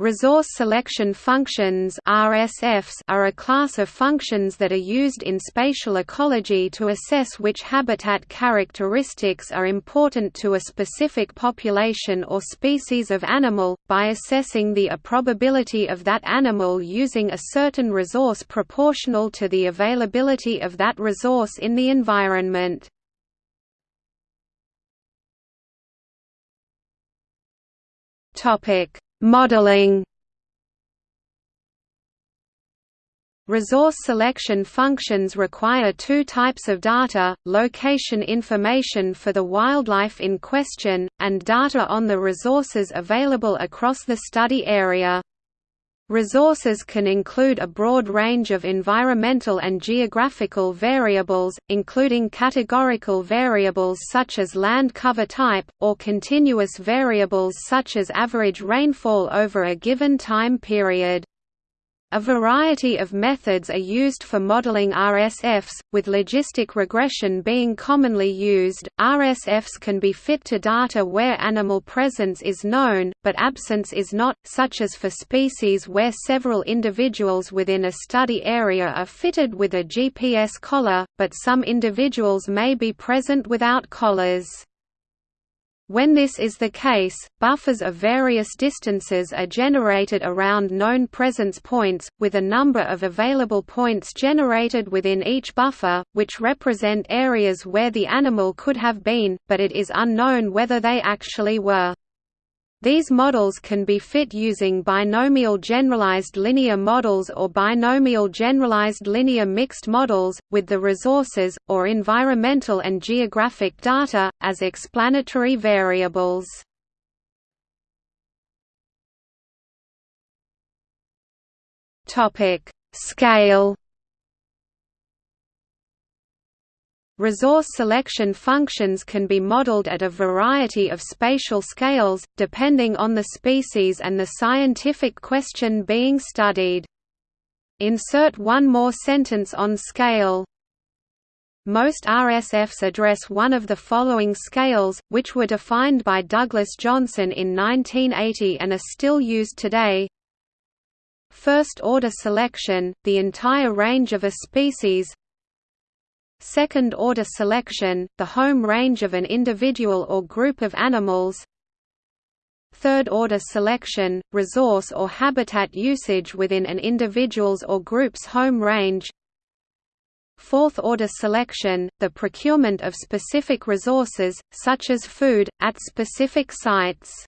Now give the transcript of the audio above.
Resource selection functions RSFs are a class of functions that are used in spatial ecology to assess which habitat characteristics are important to a specific population or species of animal, by assessing the probability of that animal using a certain resource proportional to the availability of that resource in the environment. Topic Modeling Resource selection functions require two types of data, location information for the wildlife in question, and data on the resources available across the study area. Resources can include a broad range of environmental and geographical variables, including categorical variables such as land cover type, or continuous variables such as average rainfall over a given time period. A variety of methods are used for modeling RSFs, with logistic regression being commonly used. RSFs can be fit to data where animal presence is known, but absence is not, such as for species where several individuals within a study area are fitted with a GPS collar, but some individuals may be present without collars. When this is the case, buffers of various distances are generated around known presence points, with a number of available points generated within each buffer, which represent areas where the animal could have been, but it is unknown whether they actually were. These models can be fit using binomial generalized linear models or binomial generalized linear mixed models, with the resources, or environmental and geographic data, as explanatory variables. Scale Resource selection functions can be modeled at a variety of spatial scales, depending on the species and the scientific question being studied. Insert one more sentence on scale. Most RSFs address one of the following scales, which were defined by Douglas Johnson in 1980 and are still used today. First-order selection, the entire range of a species, Second-order selection, the home range of an individual or group of animals. Third-order selection, resource or habitat usage within an individual's or group's home range. Fourth-order selection, the procurement of specific resources, such as food, at specific sites